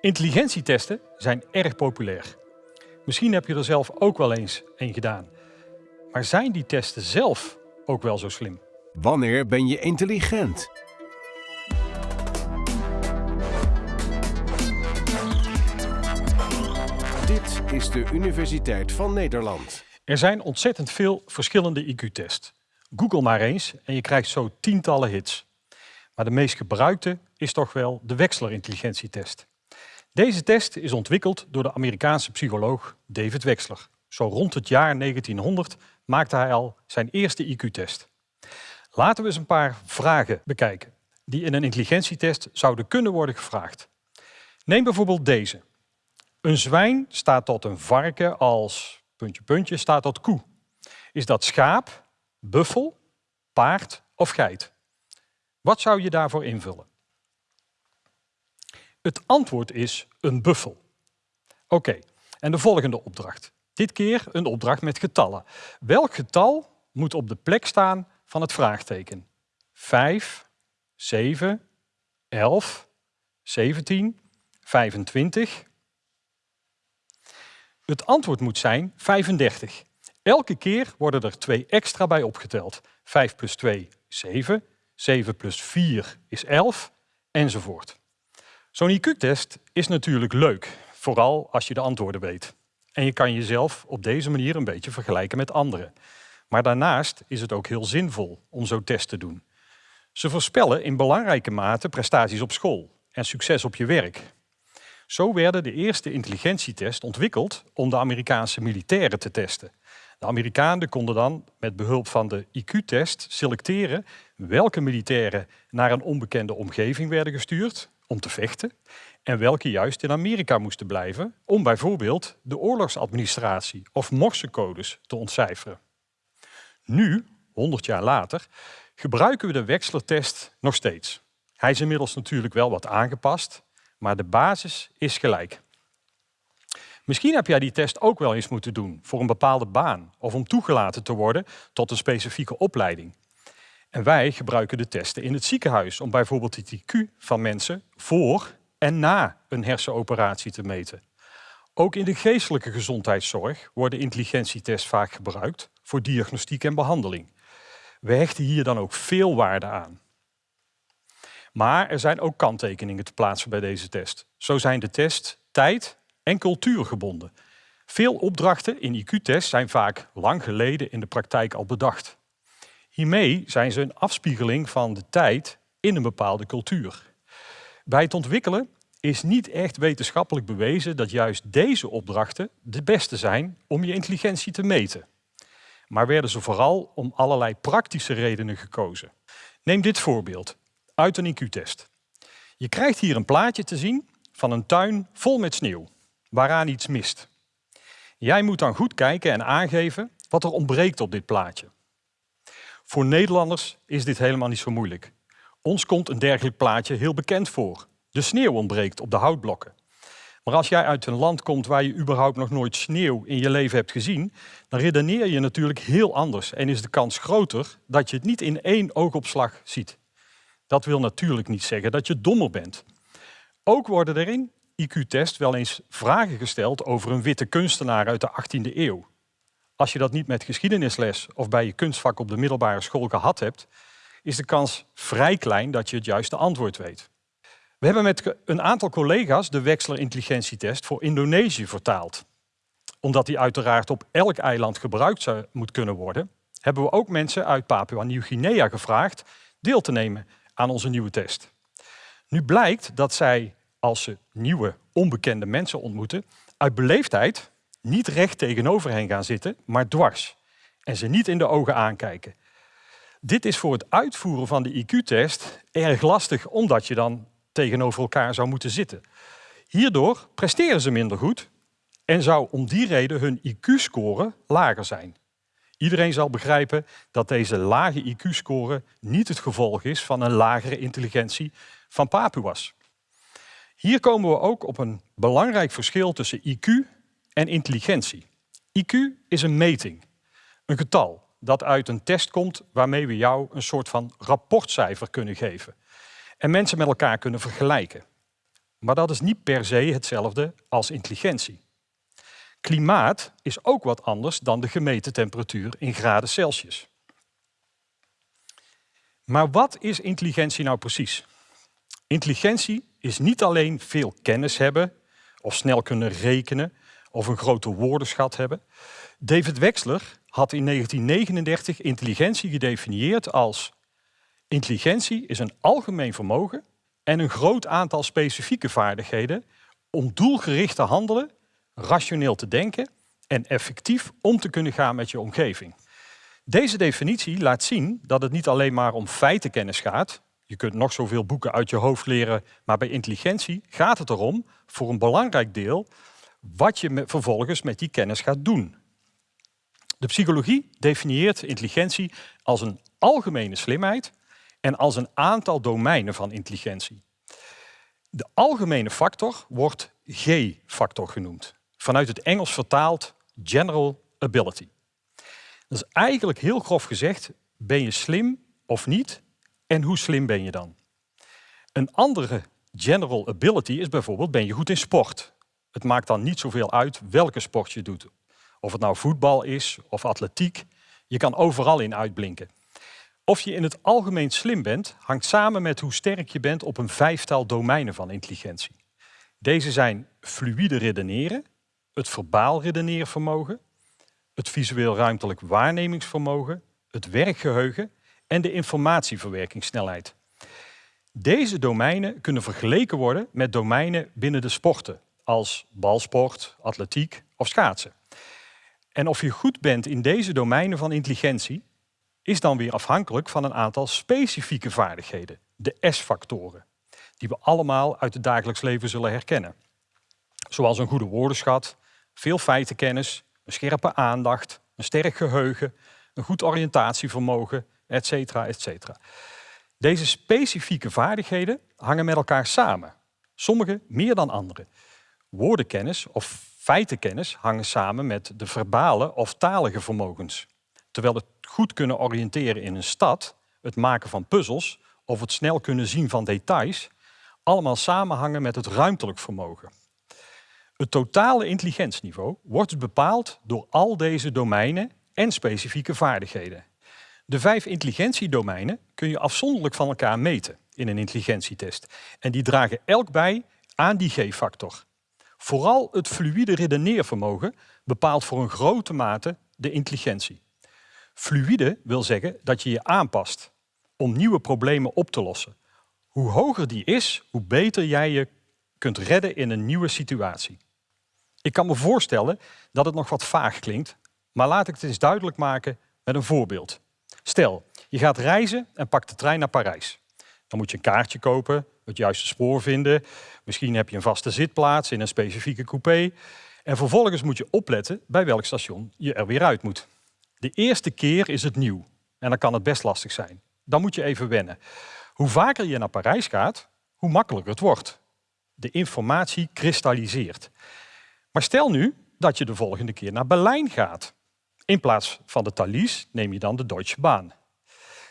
Intelligentietesten zijn erg populair. Misschien heb je er zelf ook wel eens een gedaan. Maar zijn die testen zelf ook wel zo slim? Wanneer ben je intelligent? Dit is de Universiteit van Nederland. Er zijn ontzettend veel verschillende IQ-tests. Google maar eens en je krijgt zo tientallen hits. Maar de meest gebruikte is toch wel de Wechsler intelligentietest. Deze test is ontwikkeld door de Amerikaanse psycholoog David Wechsler. Zo rond het jaar 1900 maakte hij al zijn eerste IQ-test. Laten we eens een paar vragen bekijken die in een intelligentietest zouden kunnen worden gevraagd. Neem bijvoorbeeld deze. Een zwijn staat tot een varken als puntje puntje staat tot koe. Is dat schaap, buffel, paard of geit? Wat zou je daarvoor invullen? Het antwoord is een buffel. Oké, en de volgende opdracht. Dit keer een opdracht met getallen. Welk getal moet op de plek staan van het vraagteken? 5, 7, 11, 17, 25. Het antwoord moet zijn 35. Elke keer worden er twee extra bij opgeteld. 5 plus 2, 7. 7 plus 4 is 11, enzovoort. Zo'n IQ-test is natuurlijk leuk, vooral als je de antwoorden weet. En je kan jezelf op deze manier een beetje vergelijken met anderen. Maar daarnaast is het ook heel zinvol om zo'n test te doen. Ze voorspellen in belangrijke mate prestaties op school en succes op je werk. Zo werden de eerste intelligentietests ontwikkeld om de Amerikaanse militairen te testen. De Amerikanen konden dan met behulp van de IQ-test selecteren welke militairen naar een onbekende omgeving werden gestuurd om te vechten en welke juist in Amerika moesten blijven om bijvoorbeeld de oorlogsadministratie of morsecodes te ontcijferen. Nu, 100 jaar later, gebruiken we de Wechsler-test nog steeds. Hij is inmiddels natuurlijk wel wat aangepast, maar de basis is gelijk. Misschien heb jij die test ook wel eens moeten doen voor een bepaalde baan of om toegelaten te worden tot een specifieke opleiding. En wij gebruiken de testen in het ziekenhuis om bijvoorbeeld het IQ van mensen voor en na een hersenoperatie te meten. Ook in de geestelijke gezondheidszorg worden intelligentietests vaak gebruikt voor diagnostiek en behandeling. We hechten hier dan ook veel waarde aan. Maar er zijn ook kanttekeningen te plaatsen bij deze test. Zo zijn de test tijd en cultuur gebonden. Veel opdrachten in IQ-tests zijn vaak lang geleden in de praktijk al bedacht. Hiermee zijn ze een afspiegeling van de tijd in een bepaalde cultuur. Bij het ontwikkelen is niet echt wetenschappelijk bewezen dat juist deze opdrachten de beste zijn om je intelligentie te meten. Maar werden ze vooral om allerlei praktische redenen gekozen. Neem dit voorbeeld uit een IQ-test. Je krijgt hier een plaatje te zien van een tuin vol met sneeuw, waaraan iets mist. Jij moet dan goed kijken en aangeven wat er ontbreekt op dit plaatje. Voor Nederlanders is dit helemaal niet zo moeilijk. Ons komt een dergelijk plaatje heel bekend voor. De sneeuw ontbreekt op de houtblokken. Maar als jij uit een land komt waar je überhaupt nog nooit sneeuw in je leven hebt gezien, dan redeneer je natuurlijk heel anders en is de kans groter dat je het niet in één oogopslag ziet. Dat wil natuurlijk niet zeggen dat je dommer bent. Ook worden er in IQ-test wel eens vragen gesteld over een witte kunstenaar uit de 18e eeuw. Als je dat niet met geschiedenisles of bij je kunstvak op de middelbare school gehad hebt, is de kans vrij klein dat je het juiste antwoord weet. We hebben met een aantal collega's de Wechsler intelligentietest voor Indonesië vertaald. Omdat die uiteraard op elk eiland gebruikt moet kunnen worden, hebben we ook mensen uit Papua Nieuw-Guinea gevraagd deel te nemen aan onze nieuwe test. Nu blijkt dat zij, als ze nieuwe, onbekende mensen ontmoeten, uit beleefdheid niet recht tegenover hen gaan zitten, maar dwars. En ze niet in de ogen aankijken. Dit is voor het uitvoeren van de IQ-test erg lastig, omdat je dan tegenover elkaar zou moeten zitten. Hierdoor presteren ze minder goed en zou om die reden hun IQ-score lager zijn. Iedereen zal begrijpen dat deze lage IQ-score niet het gevolg is van een lagere intelligentie van Papuas. Hier komen we ook op een belangrijk verschil tussen IQ en intelligentie. IQ is een meting, een getal dat uit een test komt waarmee we jou een soort van rapportcijfer kunnen geven en mensen met elkaar kunnen vergelijken. maar dat is niet per se hetzelfde als intelligentie. Klimaat is ook wat anders dan de gemeten temperatuur in graden Celsius. Maar wat is intelligentie nou precies? Intelligentie is niet alleen veel kennis hebben of snel kunnen rekenen of een grote woordenschat hebben. David Wexler had in 1939 intelligentie gedefinieerd als intelligentie is een algemeen vermogen en een groot aantal specifieke vaardigheden om doelgericht te handelen, rationeel te denken en effectief om te kunnen gaan met je omgeving. Deze definitie laat zien dat het niet alleen maar om feitenkennis gaat. Je kunt nog zoveel boeken uit je hoofd leren, maar bij intelligentie gaat het erom, voor een belangrijk deel, wat je vervolgens met die kennis gaat doen. De psychologie definieert intelligentie als een algemene slimheid en als een aantal domeinen van intelligentie. De algemene factor wordt G-factor genoemd, vanuit het Engels vertaald General Ability. Dat is eigenlijk heel grof gezegd, ben je slim of niet en hoe slim ben je dan? Een andere general ability is bijvoorbeeld, ben je goed in sport? Het maakt dan niet zoveel uit welke sport je doet. Of het nou voetbal is of atletiek, je kan overal in uitblinken. Of je in het algemeen slim bent, hangt samen met hoe sterk je bent op een vijftal domeinen van intelligentie. Deze zijn fluïde redeneren, het verbaal redeneervermogen, het visueel ruimtelijk waarnemingsvermogen, het werkgeheugen en de informatieverwerkingssnelheid. Deze domeinen kunnen vergeleken worden met domeinen binnen de sporten, als balsport, atletiek of schaatsen. En of je goed bent in deze domeinen van intelligentie, is dan weer afhankelijk van een aantal specifieke vaardigheden, de S-factoren, die we allemaal uit het dagelijks leven zullen herkennen. Zoals een goede woordenschat, veel feitenkennis, een scherpe aandacht, een sterk geheugen, een goed oriëntatievermogen, etc. etc. Deze specifieke vaardigheden hangen met elkaar samen, sommige meer dan andere. Woordenkennis of feitenkennis hangen samen met de verbale of talige vermogens. Terwijl het goed kunnen oriënteren in een stad, het maken van puzzels of het snel kunnen zien van details, allemaal samenhangen met het ruimtelijk vermogen. Het totale intelligentieniveau wordt bepaald door al deze domeinen en specifieke vaardigheden. De vijf intelligentiedomeinen kun je afzonderlijk van elkaar meten in een intelligentietest. En die dragen elk bij aan die G-factor. Vooral het fluïde redeneervermogen bepaalt voor een grote mate de intelligentie. Fluïde wil zeggen dat je je aanpast om nieuwe problemen op te lossen. Hoe hoger die is, hoe beter jij je kunt redden in een nieuwe situatie. Ik kan me voorstellen dat het nog wat vaag klinkt, maar laat ik het eens duidelijk maken met een voorbeeld. Stel, je gaat reizen en pakt de trein naar Parijs. Dan moet je een kaartje kopen, het juiste spoor vinden. Misschien heb je een vaste zitplaats in een specifieke coupé. En vervolgens moet je opletten bij welk station je er weer uit moet. De eerste keer is het nieuw en dan kan het best lastig zijn. Dan moet je even wennen. Hoe vaker je naar Parijs gaat, hoe makkelijker het wordt. De informatie kristalliseert. Maar stel nu dat je de volgende keer naar Berlijn gaat. In plaats van de Thalys neem je dan de Deutsche Bahn.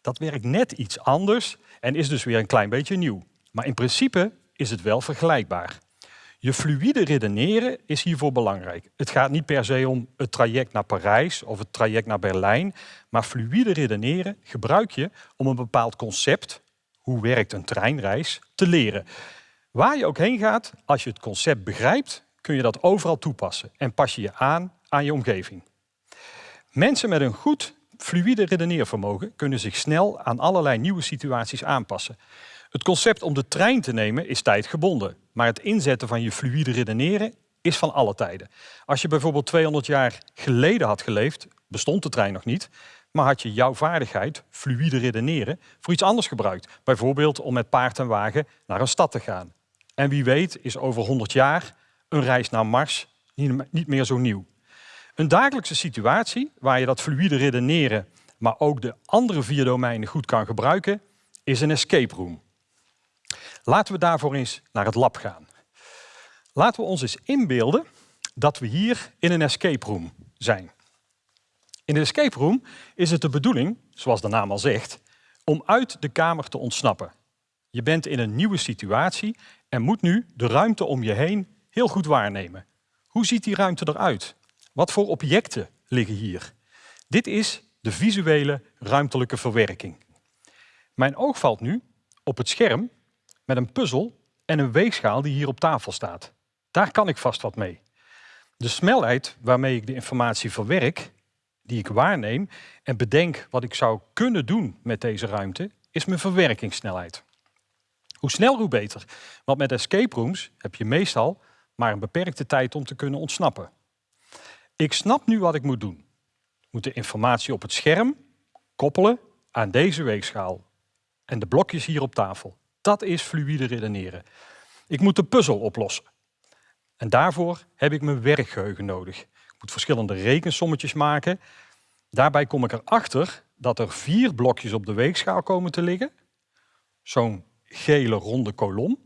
Dat werkt net iets anders en is dus weer een klein beetje nieuw. Maar in principe is het wel vergelijkbaar. Je fluïde redeneren is hiervoor belangrijk. Het gaat niet per se om het traject naar Parijs of het traject naar Berlijn, maar fluïde redeneren gebruik je om een bepaald concept, hoe werkt een treinreis, te leren. Waar je ook heen gaat, als je het concept begrijpt, kun je dat overal toepassen en pas je je aan aan je omgeving. Mensen met een goed fluïde redeneervermogen kunnen zich snel aan allerlei nieuwe situaties aanpassen. Het concept om de trein te nemen is tijdgebonden, maar het inzetten van je fluïde redeneren is van alle tijden. Als je bijvoorbeeld 200 jaar geleden had geleefd, bestond de trein nog niet, maar had je jouw vaardigheid, fluïde redeneren, voor iets anders gebruikt. Bijvoorbeeld om met paard en wagen naar een stad te gaan. En wie weet is over 100 jaar een reis naar Mars niet meer zo nieuw. Een dagelijkse situatie waar je dat fluïde redeneren, maar ook de andere vier domeinen goed kan gebruiken, is een escape room. Laten we daarvoor eens naar het lab gaan. Laten we ons eens inbeelden dat we hier in een escape room zijn. In de escape room is het de bedoeling, zoals de naam al zegt, om uit de kamer te ontsnappen. Je bent in een nieuwe situatie en moet nu de ruimte om je heen heel goed waarnemen. Hoe ziet die ruimte eruit? Wat voor objecten liggen hier? Dit is de visuele ruimtelijke verwerking. Mijn oog valt nu op het scherm met een puzzel en een weegschaal die hier op tafel staat. Daar kan ik vast wat mee. De snelheid waarmee ik de informatie verwerk, die ik waarneem en bedenk wat ik zou kunnen doen met deze ruimte, is mijn verwerkingssnelheid. Hoe sneller, hoe beter. Want met escape rooms heb je meestal maar een beperkte tijd om te kunnen ontsnappen. Ik snap nu wat ik moet doen. Ik moet de informatie op het scherm koppelen aan deze weegschaal en de blokjes hier op tafel. Dat is fluïde redeneren. Ik moet de puzzel oplossen. En daarvoor heb ik mijn werkgeheugen nodig. Ik moet verschillende rekensommetjes maken. Daarbij kom ik erachter dat er vier blokjes op de weegschaal komen te liggen. Zo'n gele ronde kolom,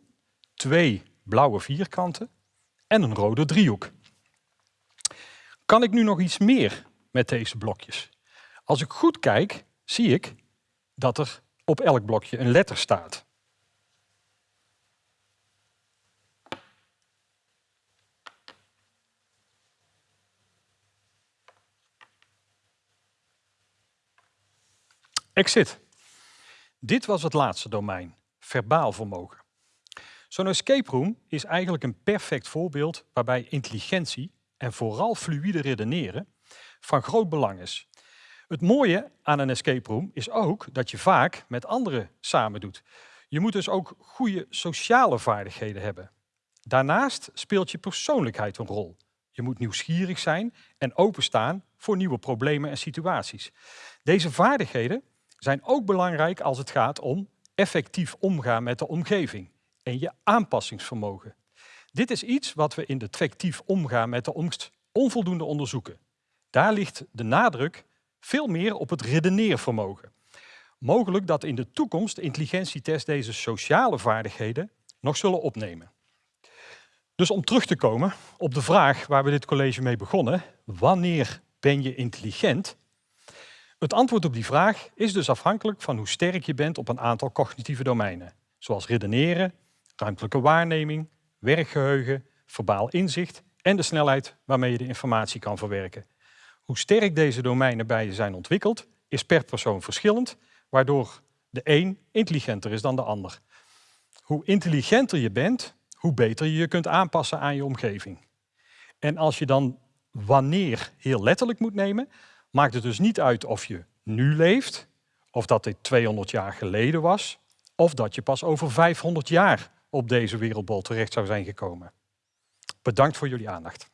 twee blauwe vierkanten en een rode driehoek. Kan ik nu nog iets meer met deze blokjes? Als ik goed kijk, zie ik dat er op elk blokje een letter staat. Exit. Dit was het laatste domein, verbaal vermogen. Zo'n escape room is eigenlijk een perfect voorbeeld waarbij intelligentie en vooral fluïde redeneren van groot belang is. Het mooie aan een escape room is ook dat je vaak met anderen samen doet. Je moet dus ook goede sociale vaardigheden hebben. Daarnaast speelt je persoonlijkheid een rol. Je moet nieuwsgierig zijn en openstaan voor nieuwe problemen en situaties. Deze vaardigheden zijn ook belangrijk als het gaat om effectief omgaan met de omgeving en je aanpassingsvermogen. Dit is iets wat we in de omgaan met de omst onvoldoende onderzoeken. Daar ligt de nadruk veel meer op het redeneervermogen. Mogelijk dat in de toekomst intelligentietests deze sociale vaardigheden nog zullen opnemen. Dus om terug te komen op de vraag waar we dit college mee begonnen, wanneer ben je intelligent? Het antwoord op die vraag is dus afhankelijk van hoe sterk je bent op een aantal cognitieve domeinen, zoals redeneren, ruimtelijke waarneming, werkgeheugen, verbaal inzicht en de snelheid waarmee je de informatie kan verwerken. Hoe sterk deze domeinen bij je zijn ontwikkeld, is per persoon verschillend, waardoor de een intelligenter is dan de ander. Hoe intelligenter je bent, hoe beter je je kunt aanpassen aan je omgeving. En als je dan wanneer heel letterlijk moet nemen, maakt het dus niet uit of je nu leeft, of dat dit 200 jaar geleden was, of dat je pas over 500 jaar op deze wereldbol terecht zou zijn gekomen. Bedankt voor jullie aandacht.